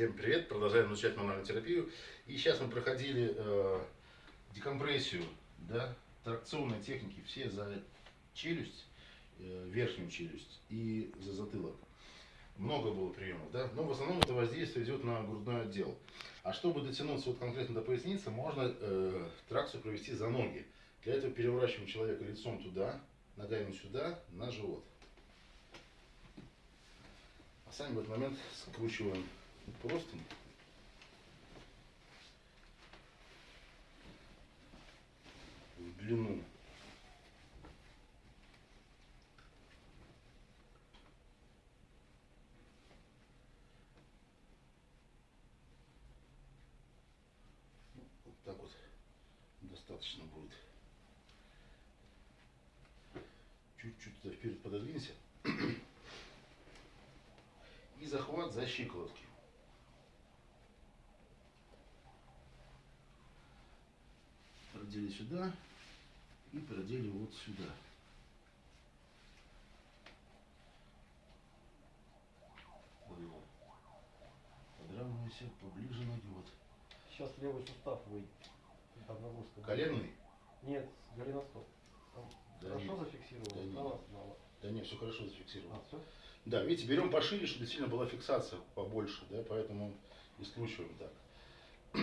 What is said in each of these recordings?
Всем привет, продолжаем изучать мануальную терапию. И сейчас мы проходили э, декомпрессию, да, тракционные техники, все за челюсть, э, верхнюю челюсть и за затылок. Много было приемов, да, но в основном это воздействие идет на грудной отдел. А чтобы дотянуться вот конкретно до поясницы, можно э, тракцию провести за ноги. Для этого переворачиваем человека лицом туда, ногами сюда, на живот. А сами в этот момент скручиваем простынь. В длину. Вот так вот достаточно будет. Чуть-чуть вперед пододвинься. И захват за щиколотки. Продели сюда и продели вот сюда. Вот. Подравнивайся поближе ноги. Вот. Сейчас левый сустав выйдет. Там нагрузка. Коленный? Нет, голеностоп. Да хорошо нет. зафиксировано? Да нет. Да не, все хорошо зафиксировано. А, все? Да, видите, берем пошире, чтобы действительно была фиксация побольше, да, поэтому и скручиваем так.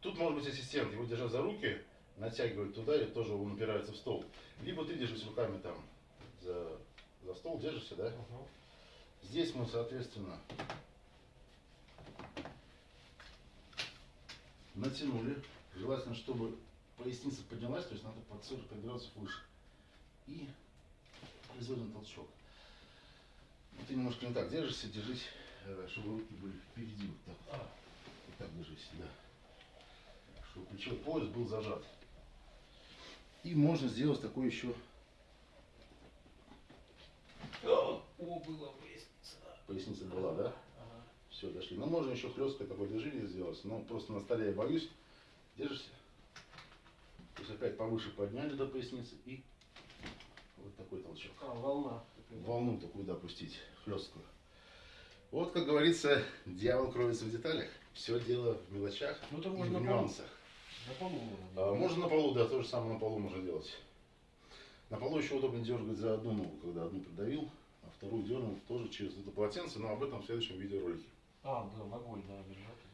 Тут может быть ассистент, его держа за руки, натягивает туда, и тоже он упирается в стол. Либо ты держишь руками там за, за стол, держишься, да? Угу. Здесь мы, соответственно, натянули. Желательно, чтобы поясница поднялась, то есть надо под 45 градусов выше. И производим толчок. Ну, ты немножко не так держишься, держись, э, чтобы руки были впереди. Вот так, вот. вот так держись, да. Чтобы плечевой пояс был зажат. И можно сделать такой еще О, была поясница, да. поясница была, да? Ага. Все, дошли. Ну, можно еще хлесткое такое движение сделать, но просто на столе я боюсь. Держишься? То есть опять повыше подняли до поясницы и вот такой толчок. А, волна. такая. Волну такую, да, пустить, хлесткую. Вот, как говорится, дьявол кроется в деталях. Все дело в мелочах Ну, и в нюансах. На полу можно. Делать. можно на полу, да, то же самое на полу можно делать. На полу еще удобно дергать за одну ногу, когда одну придавил, а вторую дернул тоже через это полотенце, но об этом в следующем видеоролике. А, да, ногой, да, держать.